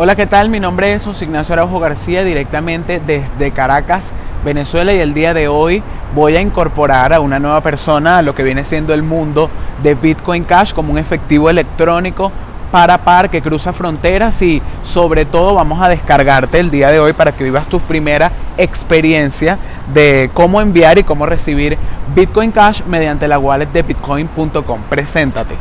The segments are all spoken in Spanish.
Hola, ¿qué tal? Mi nombre es José Ignacio Araujo García, directamente desde Caracas, Venezuela, y el día de hoy voy a incorporar a una nueva persona a lo que viene siendo el mundo de Bitcoin Cash como un efectivo electrónico para par que cruza fronteras y sobre todo vamos a descargarte el día de hoy para que vivas tu primera experiencia de cómo enviar y cómo recibir Bitcoin Cash mediante la wallet de bitcoin.com. Preséntate.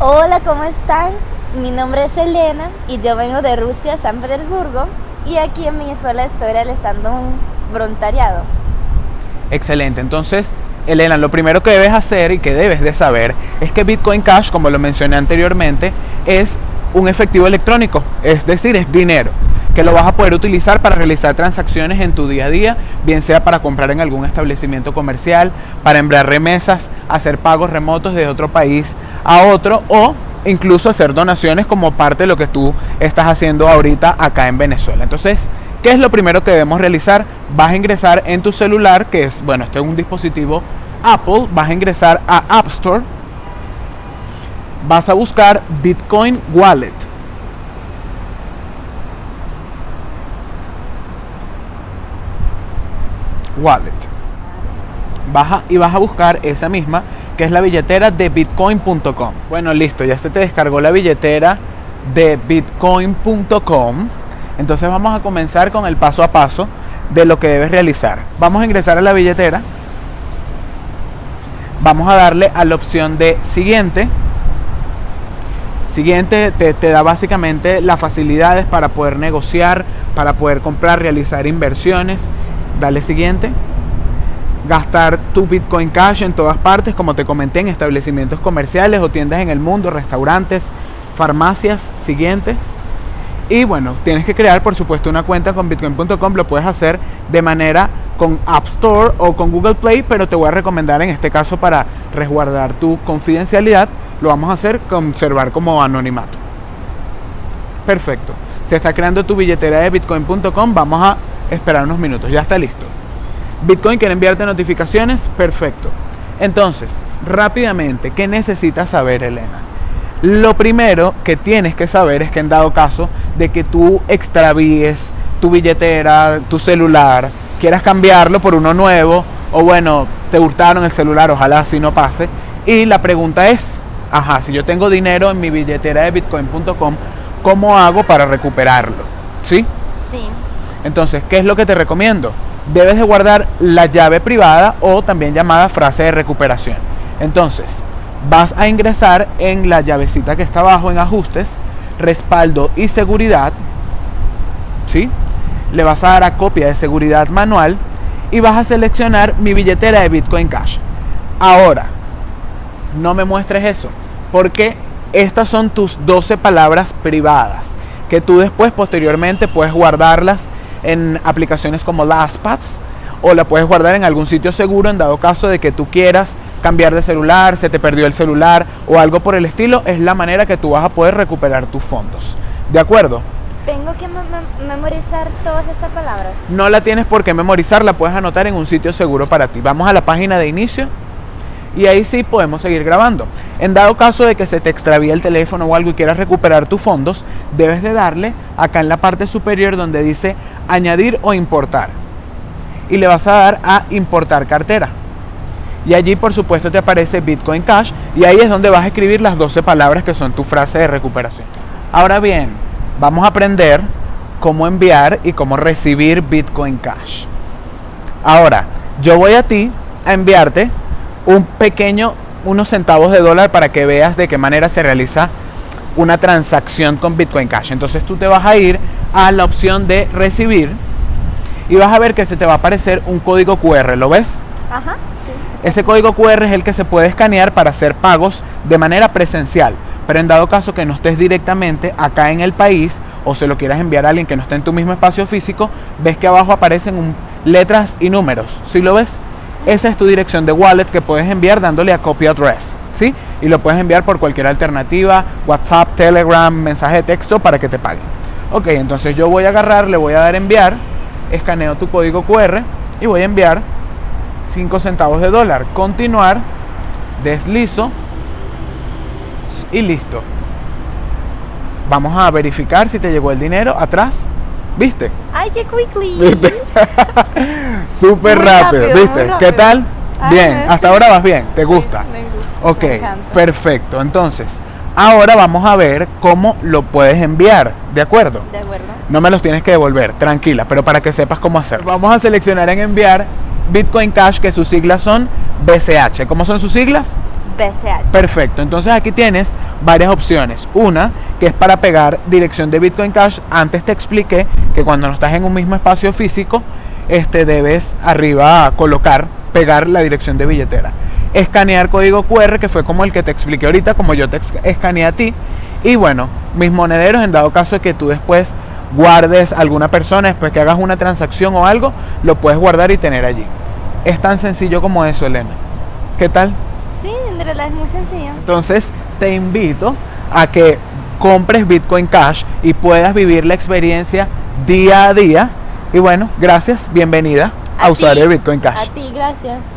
Hola, ¿cómo están? Mi nombre es Elena y yo vengo de Rusia, San Petersburgo, y aquí en Venezuela estoy realizando un voluntariado. Excelente, entonces Elena, lo primero que debes hacer y que debes de saber es que Bitcoin Cash, como lo mencioné anteriormente, es un efectivo electrónico, es decir, es dinero que lo vas a poder utilizar para realizar transacciones en tu día a día, bien sea para comprar en algún establecimiento comercial, para enviar remesas, hacer pagos remotos de otro país a otro o incluso hacer donaciones como parte de lo que tú estás haciendo ahorita acá en Venezuela. Entonces, ¿qué es lo primero que debemos realizar? Vas a ingresar en tu celular, que es, bueno, este es un dispositivo Apple, vas a ingresar a App Store, vas a buscar Bitcoin Wallet. Wallet. Baja y vas a buscar esa misma que es la billetera de bitcoin.com. Bueno, listo, ya se te descargó la billetera de bitcoin.com. Entonces vamos a comenzar con el paso a paso de lo que debes realizar. Vamos a ingresar a la billetera. Vamos a darle a la opción de siguiente. Siguiente te, te da básicamente las facilidades para poder negociar, para poder comprar, realizar inversiones. Dale siguiente gastar tu Bitcoin Cash en todas partes, como te comenté, en establecimientos comerciales o tiendas en el mundo, restaurantes, farmacias, siguiente. Y bueno, tienes que crear por supuesto una cuenta con bitcoin.com, lo puedes hacer de manera con App Store o con Google Play, pero te voy a recomendar en este caso para resguardar tu confidencialidad, lo vamos a hacer conservar como anonimato. Perfecto. Se está creando tu billetera de bitcoin.com, vamos a esperar unos minutos, ya está listo. Bitcoin quiere enviarte notificaciones, perfecto. Entonces, rápidamente, ¿qué necesitas saber, Elena? Lo primero que tienes que saber es que en dado caso de que tú extravíes tu billetera, tu celular, quieras cambiarlo por uno nuevo, o bueno, te hurtaron el celular, ojalá así no pase. Y la pregunta es, ajá, si yo tengo dinero en mi billetera de bitcoin.com, ¿cómo hago para recuperarlo? ¿Sí? Sí. Entonces, ¿qué es lo que te recomiendo? Debes de guardar la llave privada o también llamada frase de recuperación. Entonces, vas a ingresar en la llavecita que está abajo en ajustes, respaldo y seguridad. ¿Sí? Le vas a dar a copia de seguridad manual y vas a seleccionar mi billetera de Bitcoin Cash. Ahora, no me muestres eso, porque estas son tus 12 palabras privadas que tú después posteriormente puedes guardarlas en aplicaciones como LastPass o la puedes guardar en algún sitio seguro en dado caso de que tú quieras cambiar de celular, se te perdió el celular o algo por el estilo, es la manera que tú vas a poder recuperar tus fondos. ¿De acuerdo? ¿Tengo que memorizar todas estas palabras? No la tienes por qué memorizar, la puedes anotar en un sitio seguro para ti. Vamos a la página de inicio y ahí sí podemos seguir grabando. En dado caso de que se te extravíe el teléfono o algo y quieras recuperar tus fondos, debes de darle acá en la parte superior donde dice añadir o importar. Y le vas a dar a importar cartera. Y allí por supuesto te aparece Bitcoin Cash y ahí es donde vas a escribir las 12 palabras que son tu frase de recuperación. Ahora bien, vamos a aprender cómo enviar y cómo recibir Bitcoin Cash. Ahora, yo voy a ti a enviarte un pequeño, unos centavos de dólar para que veas de qué manera se realiza una transacción con Bitcoin Cash. Entonces tú te vas a ir a la opción de recibir y vas a ver que se te va a aparecer un código QR, ¿lo ves? Ajá, sí. Ese código QR es el que se puede escanear para hacer pagos de manera presencial, pero en dado caso que no estés directamente acá en el país o se lo quieras enviar a alguien que no esté en tu mismo espacio físico, ves que abajo aparecen letras y números, ¿sí lo ves? Esa es tu dirección de wallet que puedes enviar dándole a copy address, ¿sí? Y lo puedes enviar por cualquier alternativa, WhatsApp, Telegram, mensaje de texto para que te paguen. Ok, entonces yo voy a agarrar, le voy a dar enviar, escaneo tu código QR y voy a enviar 5 centavos de dólar. Continuar, deslizo y listo. vamos a verificar si te llegó el dinero atrás. ¿Viste? Ay, qué quickly. ¿Viste? Súper rápido, ¿viste? ¿Qué tal? Ah, Bien, sí. hasta ahora vas bien, ¿te Sí, gusta? me gusta, Ok, me perfecto. Entonces, ahora vamos a ver cómo lo puedes enviar, ¿de acuerdo? De acuerdo. No me los tienes que devolver, tranquila, pero para que sepas cómo hacer. Vamos a seleccionar en enviar Bitcoin Cash, que sus siglas son BCH. ¿Cómo son sus siglas? BCH. Perfecto, entonces aquí tienes varias opciones. Una, que es para pegar dirección de Bitcoin Cash. Antes te expliqué que cuando no estás en un mismo espacio físico, este debes arriba colocar, pegar la dirección de billetera. Escanear código QR, que fue como el que te expliqué ahorita, como yo te escaneé a ti. Y bueno, mis monederos, en dado caso de que tú después guardes a alguna persona, después que hagas una transacción o algo, lo puedes guardar y tener allí. Es tan sencillo como eso, Elena. ¿Qué tal? Sí, en realidad es muy sencillo. Entonces te invito a que compres Bitcoin Cash y puedas vivir la experiencia día a día. Y bueno, gracias, bienvenida a, A usuario de Bitcoin Cash. A ti, gracias.